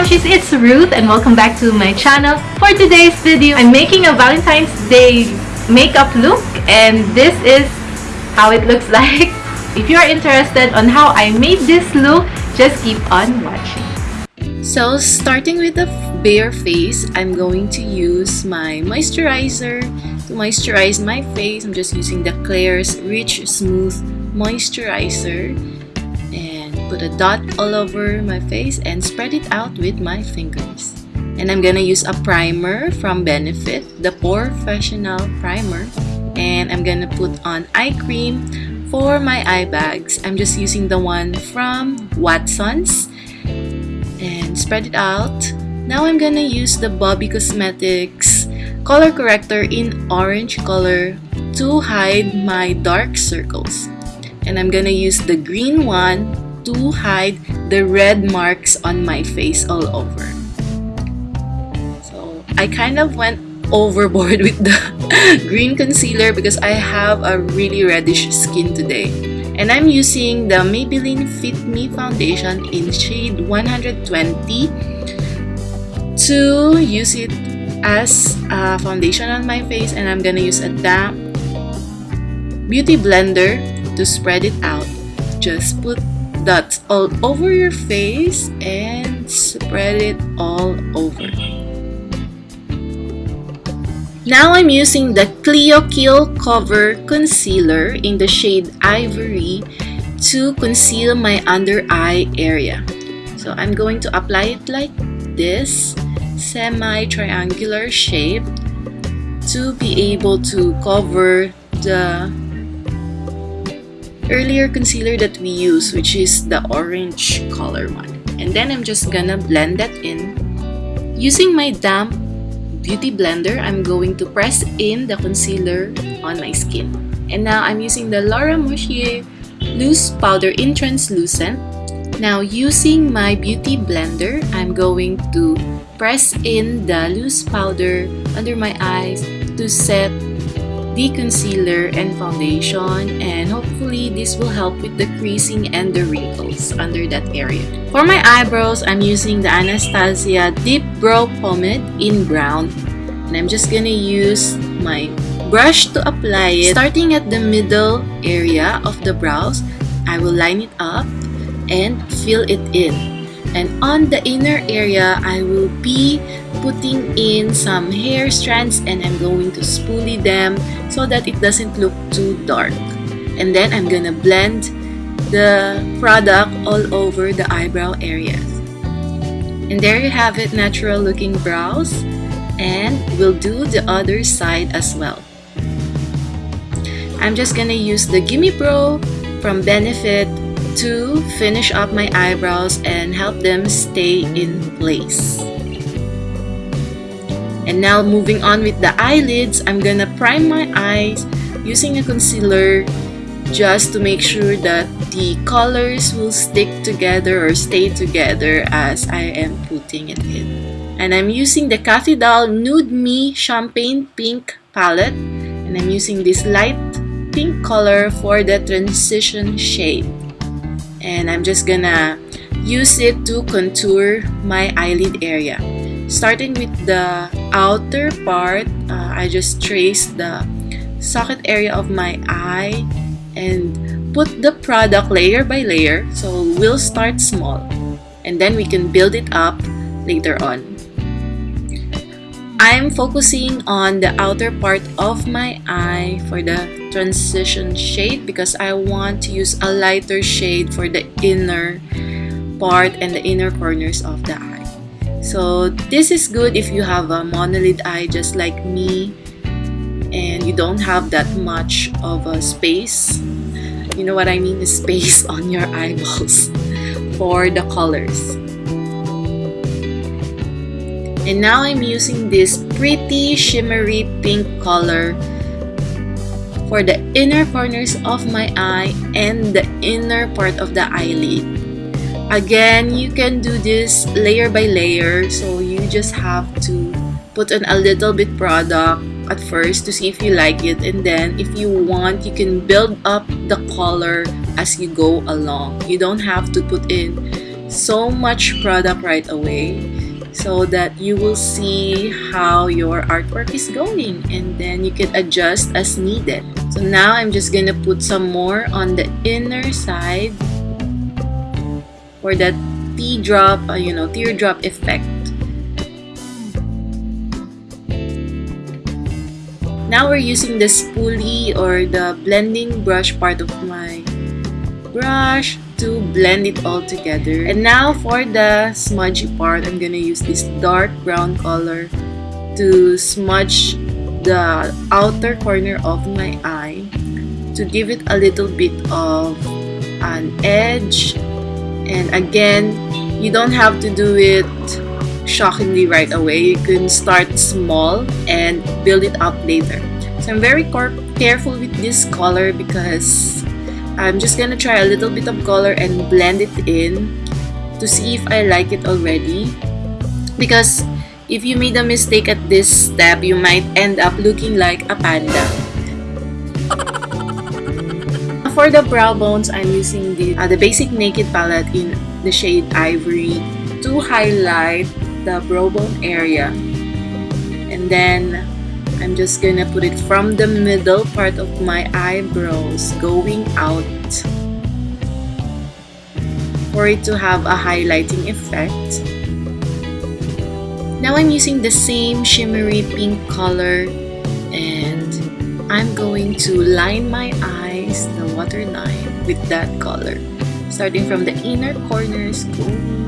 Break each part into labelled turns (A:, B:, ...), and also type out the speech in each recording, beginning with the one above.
A: Mochis, it's Ruth and welcome back to my channel. For today's video, I'm making a Valentine's Day makeup look and this is how it looks like. If you are interested on how I made this look, just keep on watching.
B: So starting with the bare face, I'm going to use my moisturizer to moisturize my face. I'm just using the Klairs Rich Smooth Moisturizer put a dot all over my face and spread it out with my fingers. And I'm gonna use a primer from Benefit, the POREfessional Primer. And I'm gonna put on eye cream for my eye bags. I'm just using the one from Watson's and spread it out. Now I'm gonna use the Bobbi Cosmetics color corrector in orange color to hide my dark circles. And I'm gonna use the green one to hide the red marks on my face all over. So I kind of went overboard with the green concealer because I have a really reddish skin today. And I'm using the Maybelline Fit Me Foundation in shade 120 to use it as a foundation on my face and I'm gonna use a damp beauty blender to spread it out. Just put dots all over your face and spread it all over. Now I'm using the Clio Kill Cover Concealer in the shade Ivory to conceal my under eye area. So I'm going to apply it like this, semi-triangular shape to be able to cover the earlier concealer that we use which is the orange color one. And then I'm just gonna blend that in. Using my damp beauty blender I'm going to press in the concealer on my skin. And now I'm using the Laura Mercier loose powder in translucent. Now using my beauty blender I'm going to press in the loose powder under my eyes to set the concealer and foundation and hopefully this will help with the creasing and the wrinkles under that area. For my eyebrows, I'm using the Anastasia Deep Brow Pomade in brown and I'm just gonna use my brush to apply it. Starting at the middle area of the brows, I will line it up and fill it in and on the inner area I will be putting in some hair strands and I'm going to spoolie them so that it doesn't look too dark. And then I'm gonna blend the product all over the eyebrow areas and there you have it natural looking brows. And we'll do the other side as well. I'm just gonna use the Gimme Brow from Benefit to finish up my eyebrows and help them stay in place. And now moving on with the eyelids, I'm gonna prime my eyes using a concealer just to make sure that the colors will stick together or stay together as I am putting it in. And I'm using the Cathy Doll Nude Me Champagne Pink palette and I'm using this light pink color for the transition shade and I'm just gonna use it to contour my eyelid area. Starting with the outer part uh, I just trace the socket area of my eye and put the product layer by layer. So we'll start small. And then we can build it up later on. I'm focusing on the outer part of my eye for the transition shade because I want to use a lighter shade for the inner part and the inner corners of the eye. So this is good if you have a monolid eye just like me and you don't have that much of a space. You know what I mean? The space on your eyeballs for the colors. And now I'm using this pretty shimmery pink color for the inner corners of my eye and the inner part of the eyelid. Again, you can do this layer by layer so you just have to put on a little bit product at first to see if you like it and then if you want you can build up the color as you go along. You don't have to put in so much product right away so that you will see how your artwork is going and then you can adjust as needed. So now I'm just gonna put some more on the inner side for that teardrop, uh, you know, teardrop effect. Now we're using the spoolie or the blending brush part of my brush to blend it all together. And now for the smudgy part, I'm gonna use this dark brown color to smudge the outer corner of my eye to give it a little bit of an edge. And again you don't have to do it shockingly right away. You can start small and build it up later. So I'm very careful with this color because I'm just gonna try a little bit of color and blend it in to see if I like it already because if you made a mistake at this step you might end up looking like a panda for the brow bones, I'm using the, uh, the basic Naked palette in the shade Ivory to highlight the brow bone area. And then I'm just gonna put it from the middle part of my eyebrows going out for it to have a highlighting effect. Now I'm using the same shimmery pink color and I'm going to line my eyes, the waterline, with that color. Starting from the inner corners, going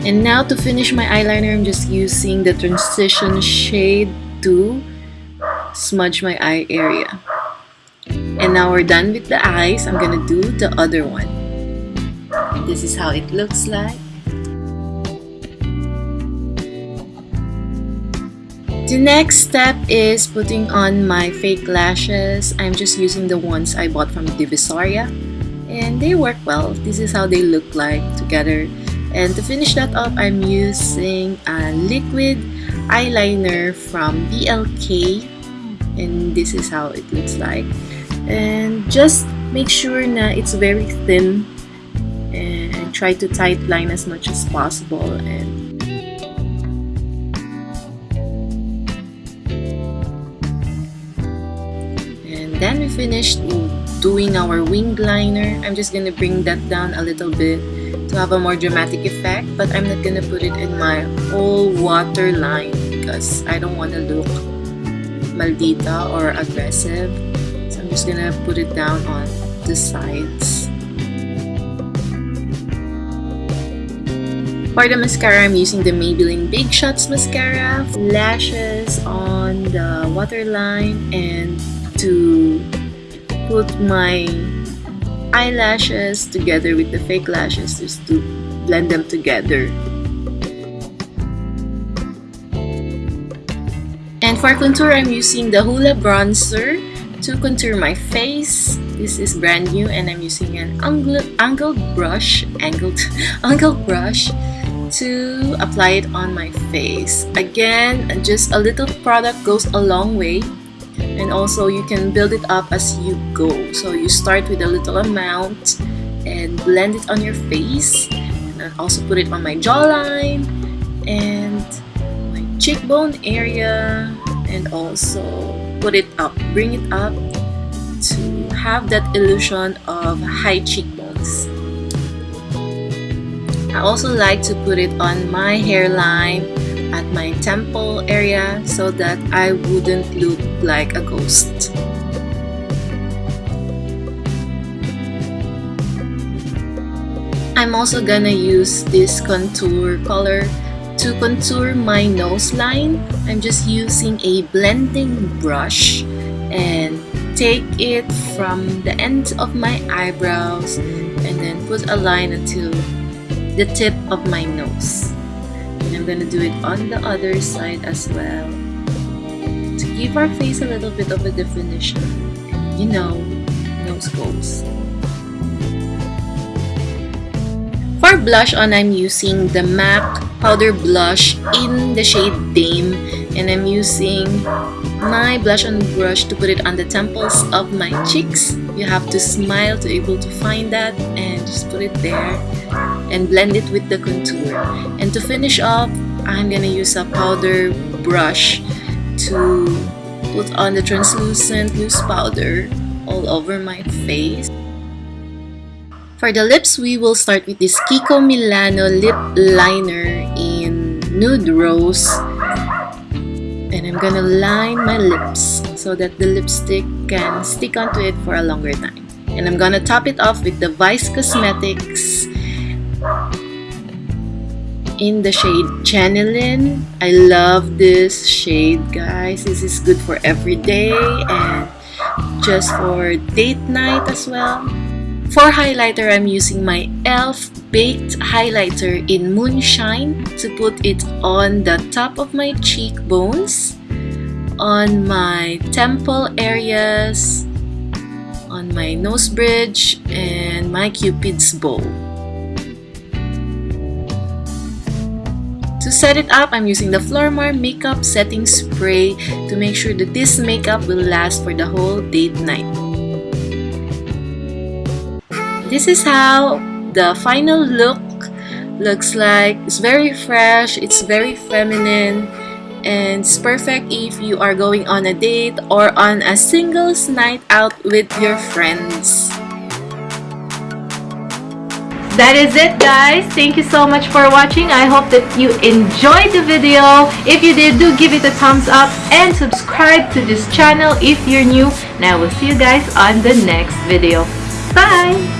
B: And now to finish my eyeliner, I'm just using the transition shade to smudge my eye area. And now we're done with the eyes. I'm gonna do the other one. This is how it looks like. The next step is putting on my fake lashes. I'm just using the ones I bought from Divisoria and they work well. This is how they look like together. And to finish that up, I'm using a liquid eyeliner from BLK and this is how it looks like. And just make sure na it's very thin. And try to tight line as much as possible. And then we finished doing our wing liner. I'm just gonna bring that down a little bit to have a more dramatic effect but I'm not gonna put it in my whole waterline because I don't want to look maldita or aggressive so I'm just gonna put it down on the sides For the mascara, I'm using the Maybelline Big Shots Mascara. Lashes on the waterline and to put my eyelashes together with the fake lashes just to blend them together. And for contour, I'm using the Hoola Bronzer to contour my face. This is brand new and I'm using an angled, angled brush, angled, angled brush to apply it on my face. Again, just a little product goes a long way and also you can build it up as you go. So you start with a little amount and blend it on your face. And also put it on my jawline and my cheekbone area. And also put it up bring it up to have that illusion of high cheekbones. I also like to put it on my hairline at my temple area so that I wouldn't look like a ghost. I'm also gonna use this contour color to contour my nose line. I'm just using a blending brush and take it from the end of my eyebrows and then put a line until the tip of my nose. I'm gonna do it on the other side as well. To give our face a little bit of a definition and you know nose goes. For blush on I'm using the MAC powder blush in the shade Dame. And I'm using my blush on brush to put it on the temples of my cheeks. You have to smile to be able to find that and just put it there and blend it with the contour. And to finish off I'm gonna use a powder brush to put on the translucent loose powder all over my face. For the lips we will start with this Kiko Milano lip liner in nude rose. And I'm gonna line my lips so that the lipstick can stick onto it for a longer time. And I'm gonna top it off with the Vice Cosmetics in the shade Channeling. I love this shade, guys. This is good for every day and just for date night as well. For highlighter, I'm using my e.l.f. Baked Highlighter in Moonshine to put it on the top of my cheekbones, on my temple areas, on my nose bridge, and my cupid's bow. To set it up, I'm using the Flormar Makeup Setting Spray to make sure that this makeup will last for the whole date night. This is how the final look looks like. It's very fresh, it's very feminine, and it's perfect if you are going on a date or on a singles night out with your friends.
A: That is it guys. Thank you so much for watching. I hope that you enjoyed the video. If you did, do give it a thumbs up and subscribe to this channel if you're new. And I will see you guys on the next video. Bye!